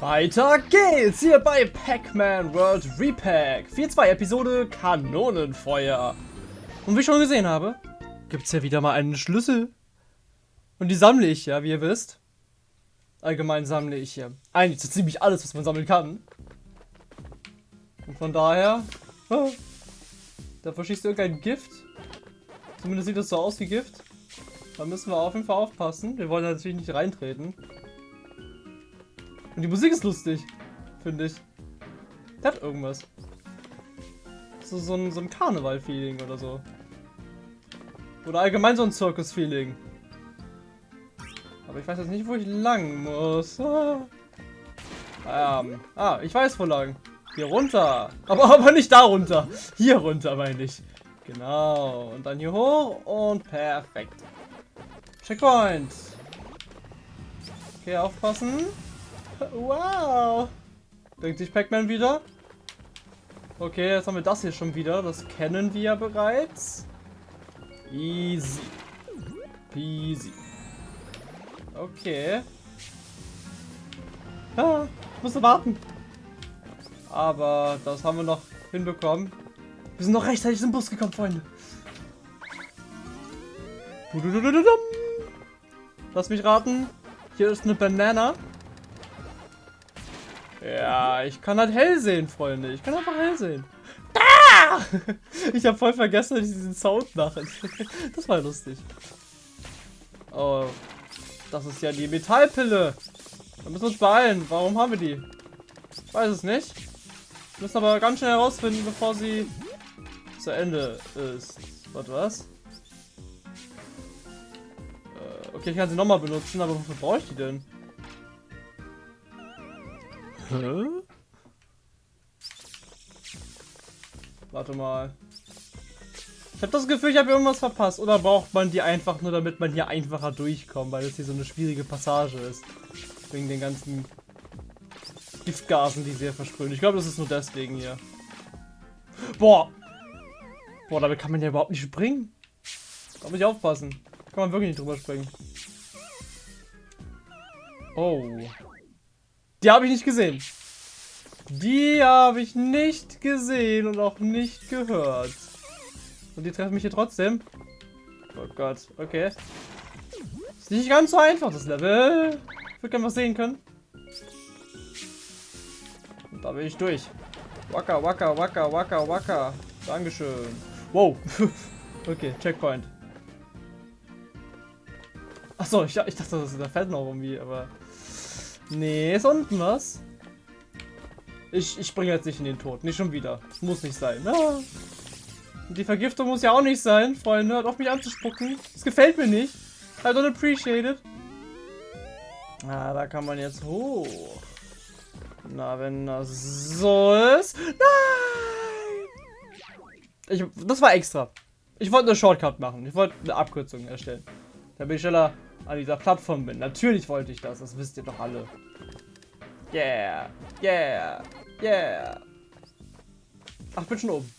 Weiter geht's hier bei Pac-Man World Repack. 4.2 Episode Kanonenfeuer. Und wie ich schon gesehen habe, gibt's hier wieder mal einen Schlüssel. Und die sammle ich ja, wie ihr wisst. Allgemein sammle ich hier eigentlich so ziemlich alles, was man sammeln kann. Und von daher... Ah, da verschießt irgendein Gift. Zumindest sieht das so aus wie Gift. Da müssen wir auf jeden Fall aufpassen. Wir wollen natürlich nicht reintreten. Und die Musik ist lustig, finde ich. Der hat irgendwas. So, so ein, so ein Karneval-Feeling oder so. Oder allgemein so ein Circus-Feeling. Aber ich weiß jetzt nicht, wo ich lang muss. Ah. Ähm, ah, ich weiß wo lang. Hier runter. Aber, aber nicht da runter. Hier runter, meine ich. Genau. Und dann hier hoch und perfekt. Checkpoint. Okay, aufpassen. Wow. Denkt sich Pac-Man wieder. Okay, jetzt haben wir das hier schon wieder. Das kennen wir ja bereits. Easy. Peasy. Okay. Ah, ich musste warten. Aber das haben wir noch hinbekommen. Wir sind noch rechtzeitig zum Bus gekommen, Freunde. Lass mich raten. Hier ist eine Banana. Ja, ich kann halt hell sehen, Freunde. Ich kann einfach hell sehen. Ah! Ich habe voll vergessen, dass ich diesen Sound mache. Das war lustig. Oh, das ist ja die Metallpille. Da müssen wir uns beeilen. Warum haben wir die? Ich weiß es nicht. Wir müssen aber ganz schnell herausfinden, bevor sie zu Ende ist. Warte, was? Äh, okay, ich kann sie nochmal benutzen, aber wofür brauche ich die denn? Hä? Warte mal. Ich habe das Gefühl, ich habe irgendwas verpasst. Oder braucht man die einfach nur, damit man hier einfacher durchkommt, weil es hier so eine schwierige Passage ist. Wegen den ganzen Giftgasen, die sie hier versprühen. Ich glaube, das ist nur deswegen hier. Boah! Boah, damit kann man ja überhaupt nicht springen. Da muss ich aufpassen. Kann man wirklich nicht drüber springen. Oh. Die habe ich nicht gesehen. Die habe ich nicht gesehen und auch nicht gehört. Und die treffen mich hier trotzdem. Oh Gott, okay. Ist nicht ganz so einfach, das Level. Ich würde gerne was sehen können. Und da bin ich durch. Waka, waka, waka, waka, waka. Dankeschön. Wow. okay, Checkpoint. Achso, ich, ich dachte, das ist der Feld noch irgendwie, aber... Nee, ist unten was. Ich, ich springe jetzt nicht in den Tod. Nicht schon wieder. Muss nicht sein. Ah. Die Vergiftung muss ja auch nicht sein, Freunde. Hört auf mich anzuspucken. Das gefällt mir nicht. I don't appreciate it. Ah, da kann man jetzt hoch. Na, wenn das so ist. Nein! Ich, das war extra. Ich wollte eine Shortcut machen. Ich wollte eine Abkürzung erstellen. Damit ich schneller an dieser Plattform bin. Natürlich wollte ich das. Das wisst ihr doch alle. Yeah. Yeah. Yeah. Ach, bin schon oben.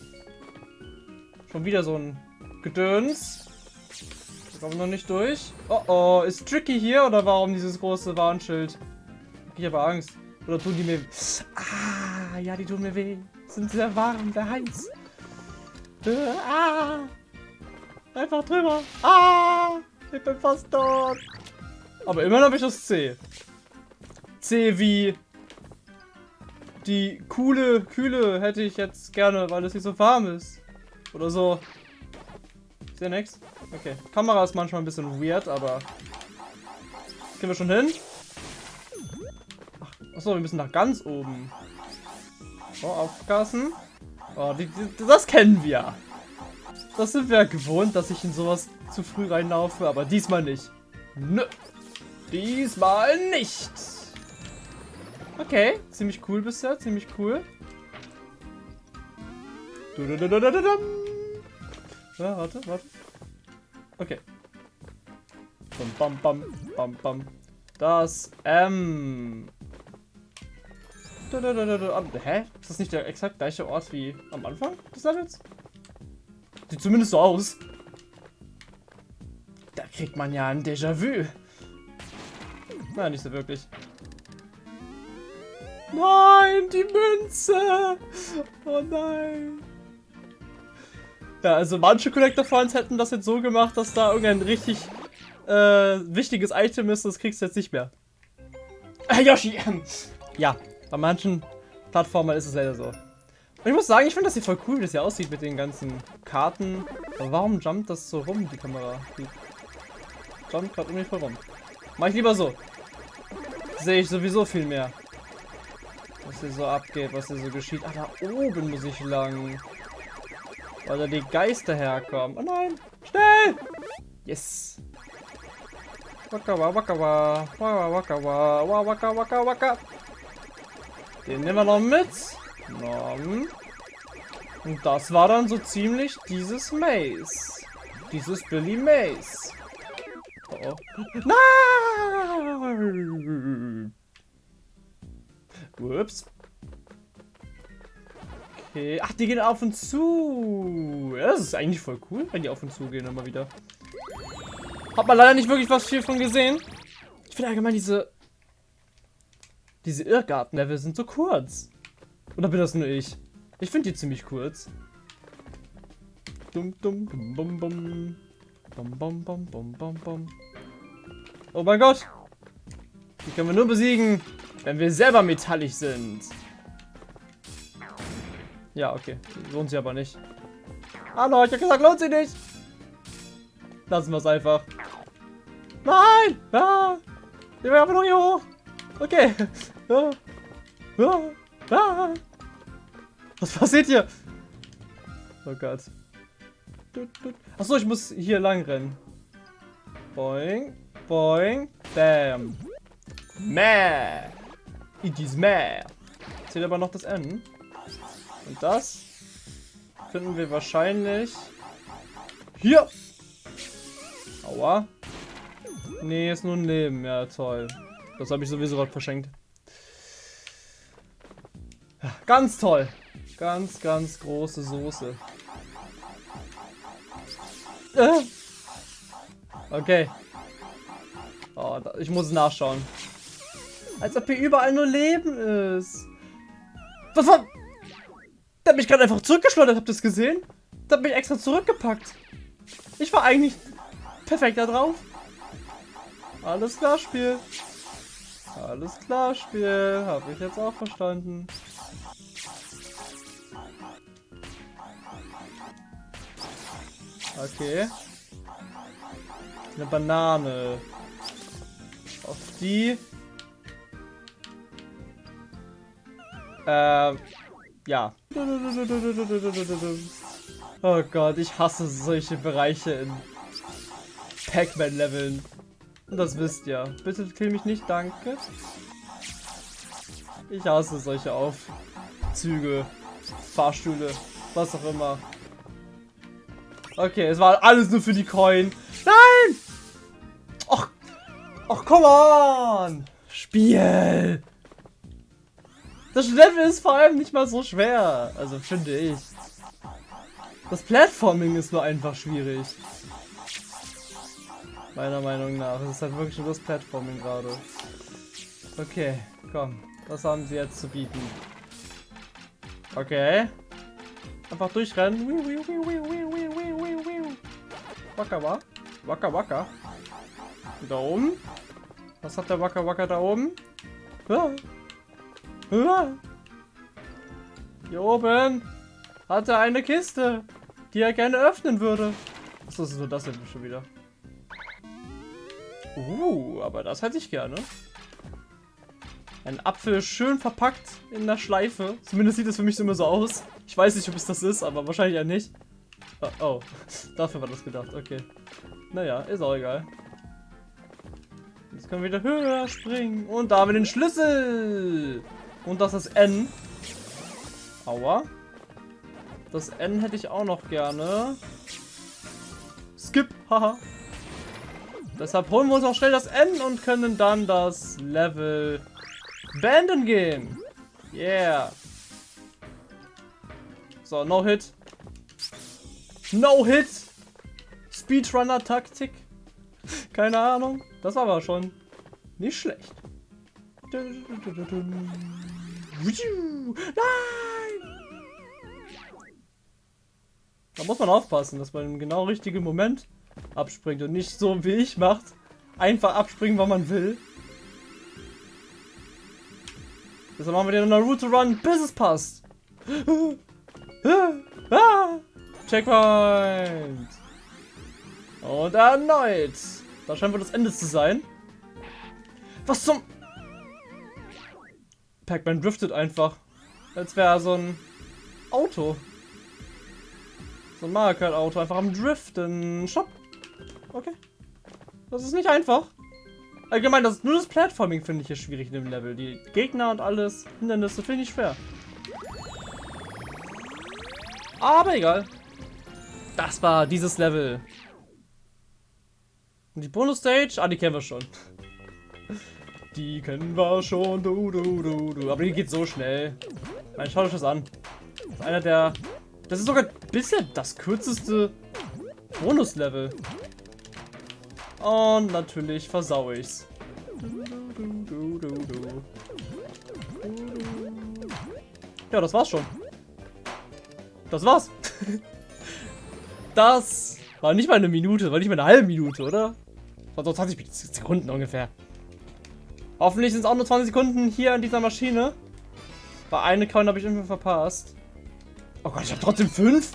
Schon wieder so ein Gedöns. Wir kommen noch nicht durch. Oh oh, ist Tricky hier oder warum dieses große Warnschild? Ich habe Angst. Oder tun die mir... Ah, ja, die tun mir weh. Sind sehr warm, sehr heiß. Äh, ah. Einfach drüber. Ah. Ich bin fast tot. Aber immerhin habe ich das C. C wie die coole Kühle hätte ich jetzt gerne, weil es hier so warm ist. Oder so. Ist ja nix? Okay. Kamera ist manchmal ein bisschen weird, aber... Gehen wir schon hin? Ach, achso, wir müssen nach ganz oben. Oh, aufpassen. Oh, die, die, das kennen wir. Das sind wir gewohnt, dass ich in sowas zu früh reinlaufe, aber diesmal nicht. Nö. Diesmal nicht. Okay, ziemlich cool bisher, ziemlich cool. Ja, warte, warte. Okay. Bam, bam, bam, bam, bam. Das M. Hä? Ist das nicht der exakt gleiche Ort wie am Anfang des Levels? Sieht zumindest so aus. Da kriegt man ja ein Déjà-vu. Na, nicht so wirklich. Nein, die Münze. Oh nein. Ja, also manche Collector Fans hätten das jetzt so gemacht, dass da irgendein richtig äh, wichtiges Item ist, das kriegst du jetzt nicht mehr. Äh, Yoshi! Ja, bei manchen Plattformen ist es leider so. Ich muss sagen, ich finde das hier voll cool, wie das hier aussieht mit den ganzen Karten. Aber warum jumpt das so rum, die Kamera? Die jumpt gerade irgendwie voll rum. Mach ich lieber so. Sehe ich sowieso viel mehr. Was hier so abgeht, was hier so geschieht. Ah, da oben muss ich lang. Weil da die Geister herkommen. Oh nein! Schnell! Yes! Waka wa waka wa waka waka wa waka waka waka. Den nehmen wir noch mit. Nom. Und das war dann so ziemlich dieses Maze. Dieses Billy Maze. Oh. Nein! Ups. Okay. Ach, die gehen auf und zu. Ja, das ist eigentlich voll cool, wenn die auf und zu gehen immer wieder. Hat man leider nicht wirklich was viel von gesehen. Ich finde allgemein diese... Diese Irrgarten-Level sind so kurz. Oder bin das nur ich? Ich finde die ziemlich kurz. Dum dum dum bum bum. Bum bum bum bum bum bum. Oh mein Gott! Die können wir nur besiegen, wenn wir selber metallisch sind. Ja, okay. Lohnt sich aber nicht. Hallo, ich hab gesagt, lohnt sich nicht. Lassen wir es einfach. Nein! Ah! Ich will einfach nur hier hoch. Okay. Ah. Ah. Ah. Was passiert hier? Oh Gott. Achso, ich muss hier lang rennen. Boing, boing, bam. Mäh. It is mäh. Zählt aber noch das N. Und das finden wir wahrscheinlich hier. Aua. Nee, ist nur ein Leben. Ja, toll. Das habe ich sowieso gerade verschenkt. Ja, ganz toll. Ganz, ganz große Soße. Äh. Okay. Oh, ich muss nachschauen. Als ob hier überall nur Leben ist. Was war... Der hat mich gerade einfach zurückgeschleudert, habt ihr das gesehen? Der hat mich extra zurückgepackt. Ich war eigentlich perfekt da drauf. Alles klar, Spiel. Alles klar, Spiel. Habe ich jetzt auch verstanden. Okay. Eine Banane. Auf die. Äh, ja. Oh Gott, ich hasse solche Bereiche in Pac-Man-Leveln. Das wisst ihr. Bitte kill mich nicht, danke. Ich hasse solche Aufzüge, Fahrstühle, was auch immer. Okay, es war alles nur für die Coin. Nein! Och, och, come on! Spiel! Das Level ist vor allem nicht mal so schwer. Also finde ich. Das Platforming ist nur einfach schwierig. Meiner Meinung nach. Es ist halt wirklich nur das Platforming gerade. Okay, komm. Was haben sie jetzt zu bieten? Okay. Einfach durchrennen. Waka wa? Waka waka. Da oben. Was hat der Waka waka da oben? Ah. Ah. Hier oben hat er eine Kiste, die er gerne öffnen würde. Achso, das ist nur das hier schon wieder. Uh, aber das hätte ich gerne. Ein Apfel schön verpackt in der Schleife. Zumindest sieht es für mich immer so aus. Ich weiß nicht, ob es das ist, aber wahrscheinlich ja nicht. Oh, oh. dafür war das gedacht. Okay. Naja, ist auch egal. Jetzt können wir wieder höher springen. Und da haben wir den Schlüssel. Und das ist N. Aua. Das N hätte ich auch noch gerne. Skip, haha. Deshalb holen wir uns auch schnell das N und können dann das Level beenden gehen. Yeah. So, no hit. No hit. Speedrunner-Taktik. Keine Ahnung. Das war aber schon nicht schlecht. Nein! Da muss man aufpassen, dass man im genau richtigen Moment abspringt und nicht so wie ich macht. Einfach abspringen, wann man will. Deshalb machen wir den Naruto Run, bis es passt. Checkpoint. Und erneut. Da scheint wohl das Ende zu sein. Was zum... Pac-Man driftet einfach. Als wäre er so ein Auto. So ein Mario Kart Auto. Einfach am Driften. Stopp. Okay. Das ist nicht einfach. Allgemein, das nur das Platforming finde ich hier schwierig in dem Level. Die Gegner und alles, Hindernisse finde ich schwer. Aber egal. Das war dieses Level. Und die Bonus-Stage? Ah, die kennen wir schon. Die kennen wir schon. Du, du, du, du. Aber die geht so schnell. Nein, schaut euch das an. Das ist einer der... Das ist sogar bisher das kürzeste Bonus-Level. Und natürlich versau ich's. Ja, das war's schon. Das war's. Das war nicht mal eine Minute, war nicht mal eine halbe Minute, oder? War so 20 Sekunden ungefähr. Hoffentlich sind es auch nur 20 Sekunden hier an dieser Maschine. Bei eine Coin habe ich irgendwie verpasst. Oh Gott, ich habe trotzdem fünf.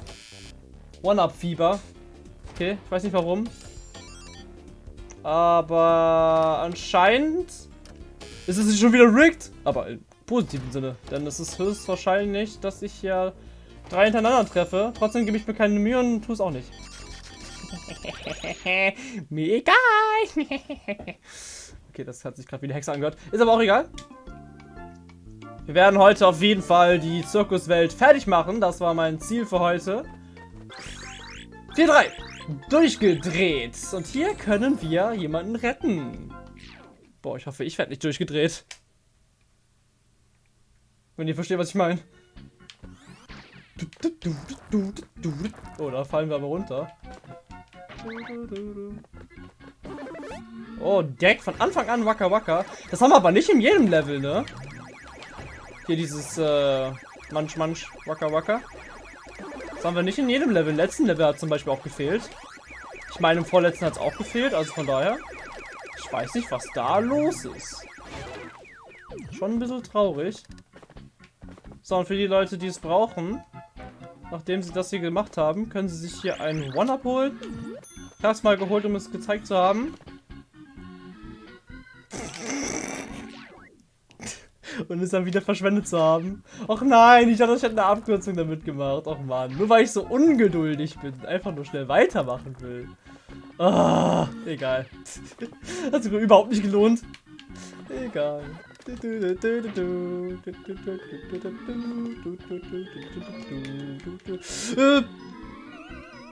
One-Up-Fieber. Okay, ich weiß nicht warum. Aber anscheinend ist es schon wieder rigged. Aber im positiven Sinne. Denn es ist höchstwahrscheinlich, dass ich ja drei hintereinander treffe. Trotzdem gebe ich mir keine Mühe und tue es auch nicht. mir egal. okay, das hat sich gerade wie eine Hexe angehört. Ist aber auch egal. Wir werden heute auf jeden Fall die Zirkuswelt fertig machen. Das war mein Ziel für heute. 4-3 durchgedreht. Und hier können wir jemanden retten. Boah, ich hoffe, ich werde nicht durchgedreht. Wenn ihr versteht, was ich meine. Oh, da fallen wir aber runter. Oh, Deck von Anfang an Waka Waka. Das haben wir aber nicht in jedem Level, ne? Hier dieses äh, Manch Manch Waka Waka. Das haben wir nicht in jedem Level. Im letzten Level hat zum Beispiel auch gefehlt. Ich meine, im vorletzten hat es auch gefehlt. Also von daher. Ich weiß nicht, was da los ist. Schon ein bisschen traurig. So, und für die Leute, die es brauchen, nachdem sie das hier gemacht haben, können sie sich hier einen One-Up holen. Ich habe es mal geholt, um es gezeigt zu haben. und es dann wieder verschwendet zu haben. Och nein, ich dachte, ich hätte eine Abkürzung damit gemacht. Och man, nur weil ich so ungeduldig bin, einfach nur schnell weitermachen will. Ah, egal. Hat sich überhaupt nicht gelohnt. Egal.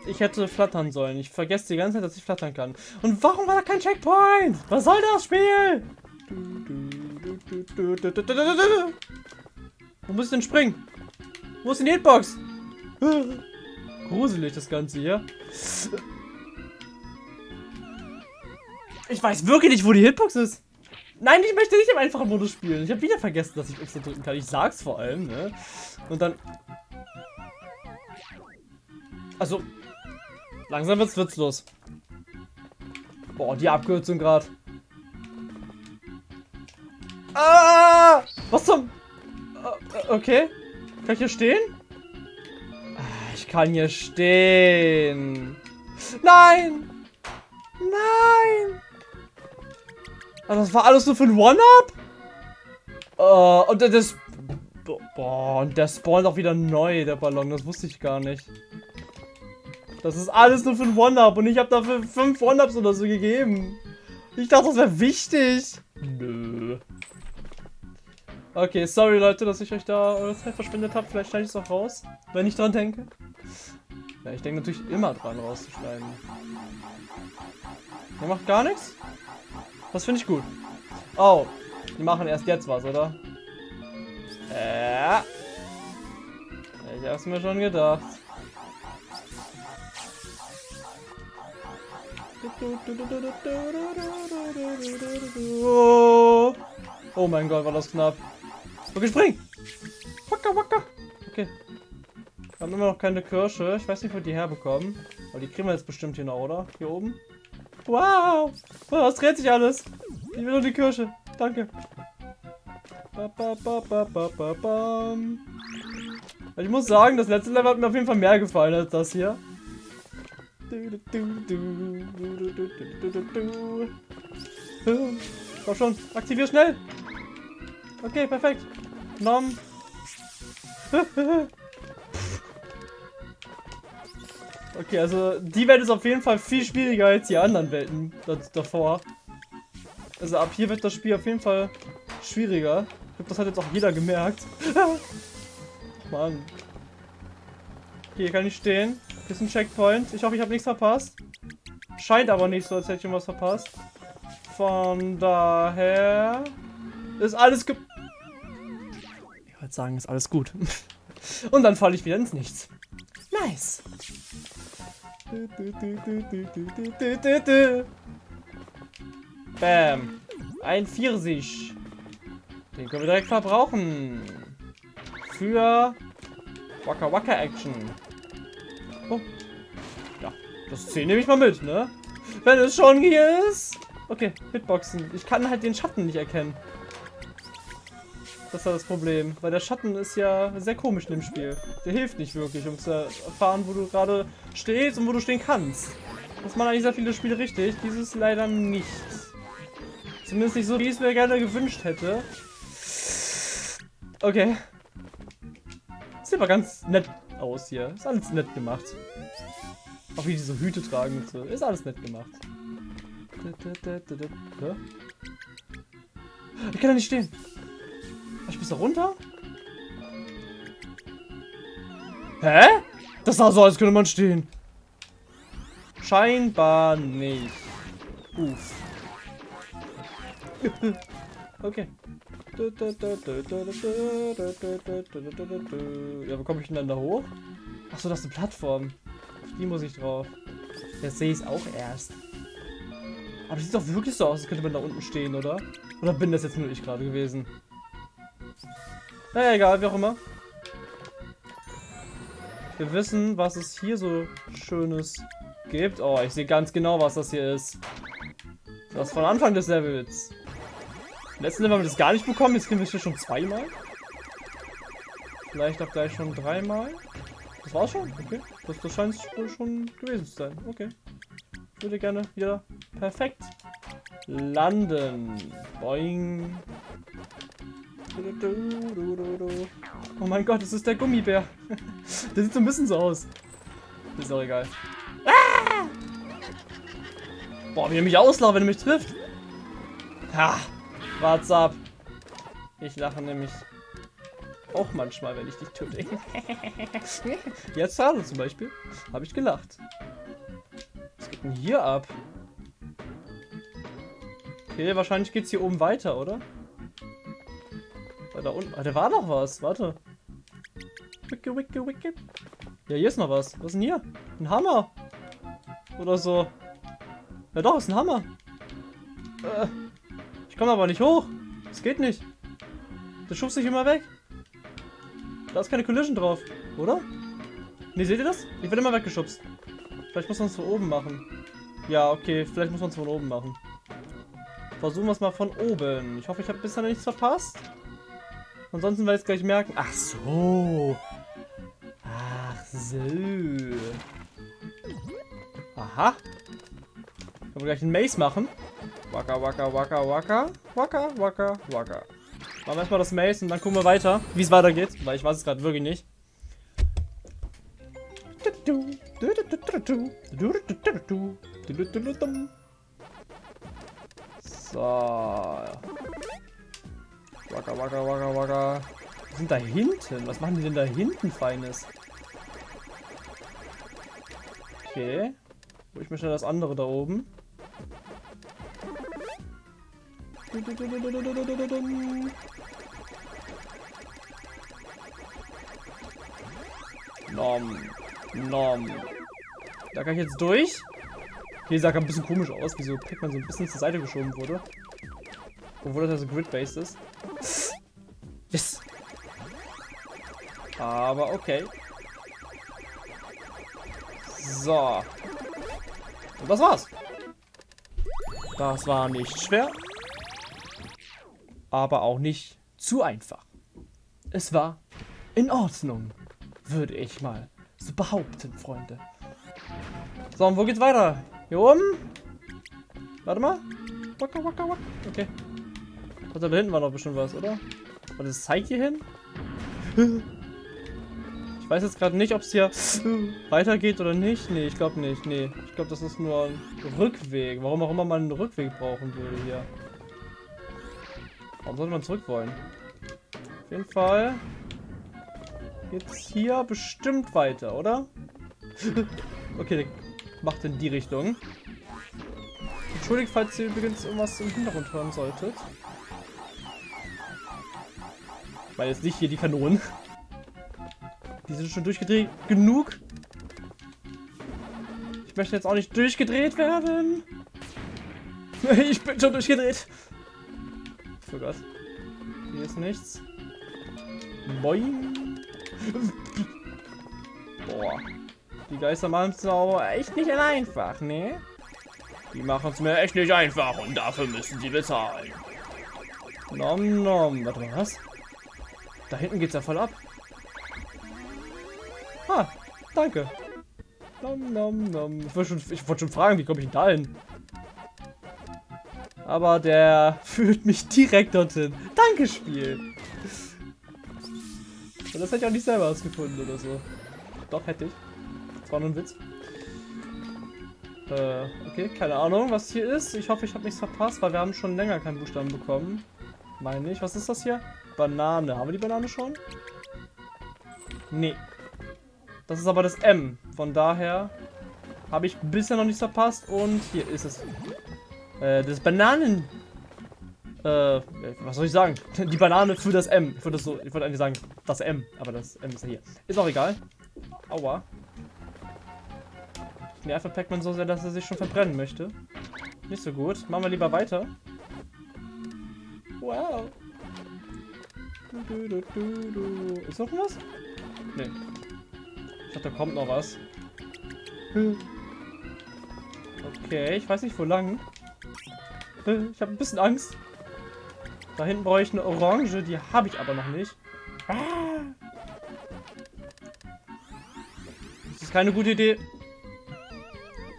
Ich hätte flattern sollen. Ich vergesse die ganze Zeit, dass ich flattern kann. Und warum war da kein Checkpoint? Was soll das Spiel? Wo muss ich denn springen? Wo ist die Hitbox? Gruselig das Ganze hier. Ich weiß wirklich nicht, wo die Hitbox ist. Nein, ich möchte nicht im einfachen Modus spielen. Ich habe wieder vergessen, dass ich X drücken kann. Ich sag's vor allem, ne? Und dann... Also... Langsam wird's witzlos. Boah, die Abkürzung gerade. Ah! Was zum... Äh, okay. Kann ich hier stehen? Ah, ich kann hier stehen. Nein! Nein! Also das war alles nur für ein One-Up? Uh, und das... Boah, und der spawnt auch wieder neu, der Ballon. Das wusste ich gar nicht. Das ist alles nur für ein One-Up und ich habe dafür fünf One-Ups oder so gegeben. Ich dachte, das wäre wichtig. Nö. Okay, sorry Leute, dass ich euch da eure Zeit verschwendet habe. Vielleicht schneide ich es auch raus, wenn ich dran denke. Ja, ich denke natürlich immer dran rauszuschneiden. Ihr macht gar nichts? Das finde ich gut. Oh, die machen erst jetzt was, oder? Ja. Ich hab's mir schon gedacht. Oh mein Gott, war das knapp. Okay, spring! Wacker, wacker! Okay. Wir haben immer noch keine Kirsche. Ich weiß nicht, wo die herbekommen. Aber die kriegen wir jetzt bestimmt hier noch, oder? Hier oben. Wow! wow es dreht sich alles. Ich will nur die Kirsche. Danke. Ich muss sagen, das letzte Level hat mir auf jeden Fall mehr gefallen als das hier. Komm schon, aktivier schnell. Okay, perfekt. Nom. Okay, also die Welt ist auf jeden Fall viel schwieriger als die anderen Welten davor. Also ab hier wird das Spiel auf jeden Fall schwieriger. Ich glaube, das hat jetzt auch jeder gemerkt. Mann. Hier kann ich stehen. Hier ist ein Checkpoint. Ich hoffe, ich habe nichts verpasst. Scheint aber nicht so, als hätte ich irgendwas verpasst. Von daher ist alles ge... Ich wollte sagen, ist alles gut. Und dann falle ich wieder ins Nichts. Nice. Bam. Ein Pfirsich. Den können wir direkt verbrauchen. Für Waka Waka Action. Oh. Ja, das 10 nehme ich mal mit, ne? Wenn es schon hier ist. Okay, Hitboxen. Ich kann halt den Schatten nicht erkennen. Das ist das Problem. Weil der Schatten ist ja sehr komisch in dem Spiel. Der hilft nicht wirklich, um zu erfahren, wo du gerade stehst und wo du stehen kannst. Das machen eigentlich sehr viele Spiele richtig. Dieses leider nicht. Zumindest nicht so, wie ich es mir gerne gewünscht hätte. Okay. Sieht aber ganz nett aus hier. Ist alles nett gemacht. Auch wie die so Hüte tragen und so. Ist alles nett gemacht. Ich kann da nicht stehen. Ich muss da runter? Hä? Das sah so, als könnte man stehen. Scheinbar nicht. Uff. okay. Ja, wo komme ich denn dann da hoch? Achso, das ist eine Plattform. Auf die muss ich drauf. Jetzt sehe ich es auch erst. Aber das sieht doch wirklich so aus, als könnte man da unten stehen, oder? Oder bin das jetzt nur ich gerade gewesen? Naja, egal, wie auch immer. Wir wissen, was es hier so Schönes gibt. Oh, ich sehe ganz genau, was das hier ist. Das von Anfang des Levels. Letzten Level haben wir das gar nicht bekommen. Jetzt kriegen wir es hier schon zweimal. Vielleicht auch gleich schon dreimal. Das war's schon? Okay. Das, das scheint wohl schon gewesen zu sein. Okay. Ich würde gerne wieder perfekt landen. Boing. Oh mein Gott, das ist der Gummibär. der sieht so ein bisschen so aus. Ist auch egal. Ah! Boah, wie er mich auslacht, wenn er mich trifft. Ha, what's up? Ich lache nämlich auch manchmal, wenn ich dich töte. Jetzt gerade zum Beispiel. Habe ich gelacht. Was geht denn hier ab? Okay, wahrscheinlich geht es hier oben weiter, oder? Da unten. Ah, da war noch was. Warte. Wicke, wicke, wicke. Ja, hier ist noch was. Was ist denn hier? Ein Hammer. Oder so. Ja doch, ist ein Hammer. Äh, ich komme aber nicht hoch. Das geht nicht. Das schubst sich immer weg. Da ist keine Collision drauf, oder? Ne, seht ihr das? Ich werde immer weggeschubst. Vielleicht muss man es von oben machen. Ja, okay, vielleicht muss man es von oben machen. Versuchen wir es mal von oben. Ich hoffe, ich habe bisher nichts verpasst. Ansonsten werde ich es gleich merken. Ach so. Ach so. Aha. Können wir gleich einen Maze machen. Waka, waka, waka, waka. Waka, waka, waka. Machen wir erstmal das Maze und dann gucken wir weiter, wie es weitergeht. Weil ich weiß es gerade wirklich nicht. So. Waka, waka, waka, waka. Was sind da hinten? Was machen die denn da hinten Feines? Okay. Wo ich mir schnell das andere da oben. Nom. Nom. Da kann ich jetzt durch. Okay, sah ein bisschen komisch aus, wieso Pac-Man so ein bisschen zur Seite geschoben wurde. Obwohl das ja so grid-based ist. Aber okay. So. Und das war's. Das war nicht schwer. Aber auch nicht zu einfach. Es war in Ordnung, würde ich mal so behaupten, Freunde. So, und wo geht's weiter? Hier oben? Warte mal. Waka, waka, waka. Okay. Und da hinten war noch bestimmt was, oder? Und das zeigt hier hin? Weiß jetzt gerade nicht, ob es hier weitergeht oder nicht. Nee, ich glaube nicht. Nee, ich glaube, das ist nur ein Rückweg. Warum auch immer man einen Rückweg brauchen würde hier. Warum sollte man zurück wollen? Auf jeden Fall geht's hier bestimmt weiter, oder? okay, macht in die Richtung. Entschuldigt, falls ihr übrigens irgendwas im Hintergrund hören solltet. Weil jetzt nicht hier die Kanonen. Die sind schon durchgedreht genug. Ich möchte jetzt auch nicht durchgedreht werden. Ich bin schon durchgedreht. Oh Gott. Hier ist nichts. Boing. Boah. Die Geister machen es aber echt nicht einfach, ne? Die machen es mir echt nicht einfach und dafür müssen sie bezahlen. Nom nom. Warte mal, was? Da hinten geht's ja voll ab. Danke. Nom nom nom. Ich wollte schon, wollt schon fragen, wie komme ich denn da hin? Aber der führt mich direkt dorthin. Danke, Spiel. Und das hätte ich auch nicht selber ausgefunden oder so. Doch, hätte ich. Das war nur ein Witz. Äh, okay, keine Ahnung, was hier ist. Ich hoffe, ich habe nichts verpasst, weil wir haben schon länger keinen Buchstaben bekommen. Meine ich. Was ist das hier? Banane. Haben wir die Banane schon? Nee. Das ist aber das M. Von daher habe ich bisher noch nichts verpasst. Und hier ist es. Äh, das Bananen... Äh, was soll ich sagen? Die Banane für das M. Ich würde so, ich eigentlich sagen, das M. Aber das M ist ja hier. Ist auch egal. Aua. Ich nerve Pac-Man so sehr, dass er sich schon verbrennen möchte. Nicht so gut. Machen wir lieber weiter. Wow. Du, du, du, Ist noch was? Nee. Ich dachte, da kommt noch was. Okay, ich weiß nicht, wo lang. Ich habe ein bisschen Angst. Da hinten brauche ich eine Orange, die habe ich aber noch nicht. Ah. Das ist keine gute Idee.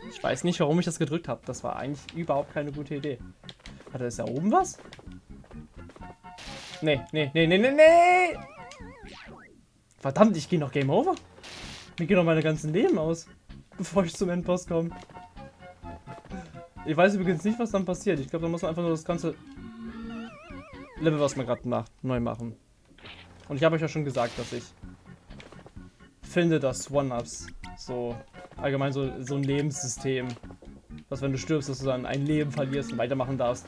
Ich weiß nicht, warum ich das gedrückt habe. Das war eigentlich überhaupt keine gute Idee. Er ist da oben was? Nee, nee, nee, nee, nee, nee! Verdammt, ich gehe noch Game Over. Mir gehen noch meine ganzen Leben aus, bevor ich zum Endboss komme. Ich weiß übrigens nicht, was dann passiert. Ich glaube, da muss man einfach nur das ganze Level, was man gerade macht, neu machen. Und ich habe euch ja schon gesagt, dass ich finde, dass One-Ups so allgemein so, so ein Lebenssystem, dass wenn du stirbst, dass du dann ein Leben verlierst und weitermachen darfst.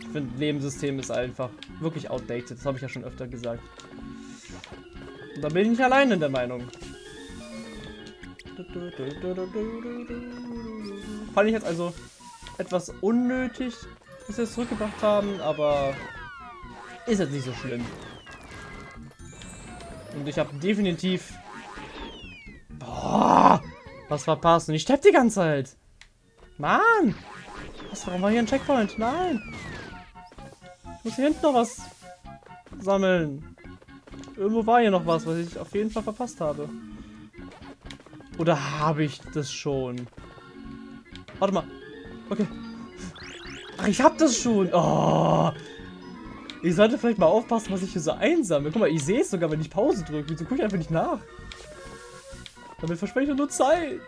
Ich finde, Lebenssystem ist einfach wirklich outdated. Das habe ich ja schon öfter gesagt. Und da bin ich nicht allein in der Meinung. Fand ich jetzt also etwas unnötig, dass sie es zurückgebracht haben, aber ist jetzt nicht so schlimm. Und ich habe definitiv boah, was verpasst. Und ich sterbe die ganze Zeit. Mann! Was, war hier ein Checkpoint? Nein! Ich muss hier hinten noch was sammeln. Irgendwo war hier noch was, was ich auf jeden Fall verpasst habe. Oder habe ich das schon? Warte mal. Okay. Ach, ich hab das schon. Oh. Ich sollte vielleicht mal aufpassen, was ich hier so einsammle. Guck mal, ich sehe es sogar, wenn ich Pause drücke. Wieso gucke ich einfach nicht nach? Damit verspreche ich nur Zeit.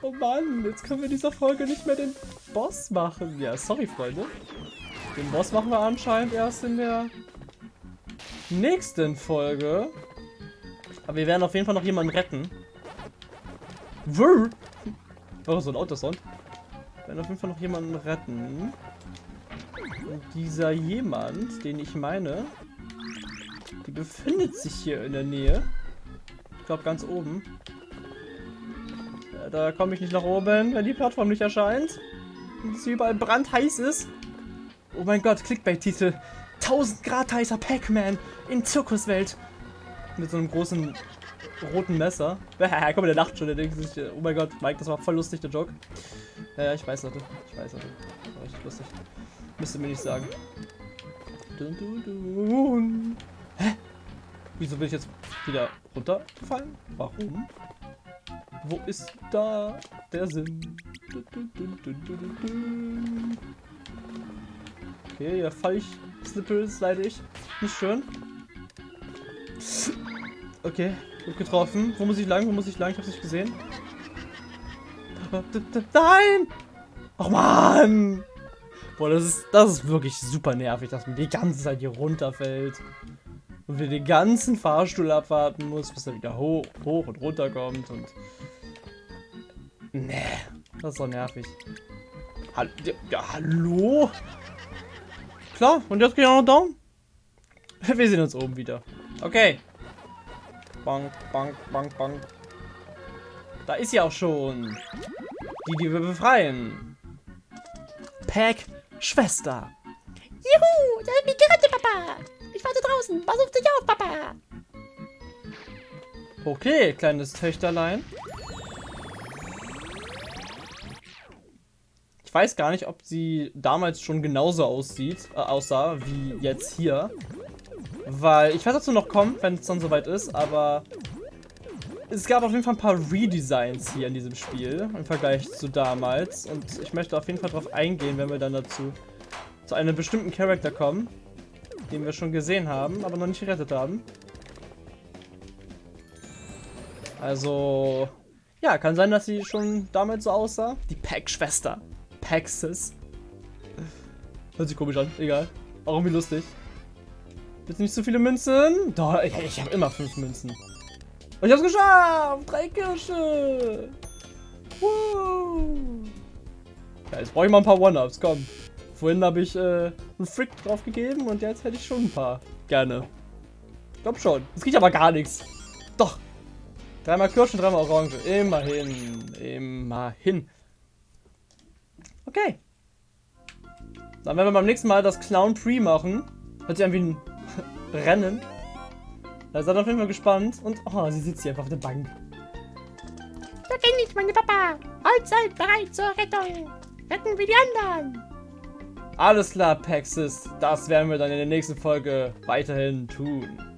Oh Mann, jetzt können wir in dieser Folge nicht mehr den Boss machen. Ja, sorry, Freunde. Den Boss machen wir anscheinend erst in der nächsten Aber wir werden auf jeden Fall noch jemanden retten. Wuh! Oh, so ein Autosound. Wir werden auf jeden Fall noch jemanden retten. Und dieser jemand, den ich meine, die befindet sich hier in der Nähe. Ich glaube ganz oben. Ja, da komme ich nicht nach oben, wenn die Plattform nicht erscheint. Und es überall brandheiß ist. Oh mein Gott, Clickbait-Titel. 1000 Grad heißer Pac-Man in Zirkuswelt. Mit so einem großen roten Messer. Komm, der lacht schon, der denkt sich, oh mein Gott, Mike, das war voll lustig, der Joke. Ja, ja, ich weiß, Leute. Ich weiß, Leute. War richtig lustig. Müsste mir nicht sagen. Dun, dun, dun. Hä? Wieso bin ich jetzt wieder runtergefallen? Warum? Wo ist da der Sinn? Okay, ja, fall ich Snippel, slide ich. Nicht schön. Okay, gut getroffen. Wo muss ich lang? Wo muss ich lang? Ich hab's nicht gesehen. Nein! Ach man! Boah, das ist, das ist wirklich super nervig, dass man die ganze Zeit hier runterfällt. Und wir den ganzen Fahrstuhl abwarten muss, bis er wieder hoch, hoch und runter kommt und... Nee, das ist doch nervig. Hallo? Ja, hallo? Klar, und jetzt geht auch noch down. Wir sehen uns oben wieder. Okay. Bank, bank, bank, bank. Da ist sie auch schon. Die, die wir befreien. Pack Schwester. Juhu, du hast mich gerettet, Papa. Ich warte draußen. Pass auf dich auf, Papa. Okay, kleines Töchterlein. Ich weiß gar nicht, ob sie damals schon genauso aussieht, äh, aussah wie jetzt hier. Weil ich werde dazu noch kommen, wenn es dann soweit ist, aber es gab auf jeden Fall ein paar Redesigns hier in diesem Spiel im Vergleich zu damals. Und ich möchte auf jeden Fall darauf eingehen, wenn wir dann dazu zu einem bestimmten Charakter kommen, den wir schon gesehen haben, aber noch nicht gerettet haben. Also, ja, kann sein, dass sie schon damals so aussah. Die Pack-Schwester. Paxis. Hört sich komisch an, egal. Auch irgendwie lustig. Bitte nicht zu viele Münzen. Doch, ich, ich habe immer fünf Münzen. Und ich hab's geschafft! Drei Kirsche! Woo! Ja, jetzt brauche ich mal ein paar One-Ups, komm. Vorhin habe ich äh, einen Frick drauf gegeben und jetzt hätte ich schon ein paar. Gerne. Ich glaube schon. Es geht aber gar nichts. Doch. Dreimal Kirschen, dreimal Orange. Immerhin. Immerhin. Okay. Dann werden wir beim nächsten Mal das Clown Pre machen. Hört sich an wie ein Rennen. Da seid auf jeden Fall gespannt. Und oh, sie sitzt hier einfach auf der Bank. Da kenne ich meine Papa. Allzeit bereit zur Rettung. Retten wir die anderen. Alles klar, Paxis. Das werden wir dann in der nächsten Folge weiterhin tun.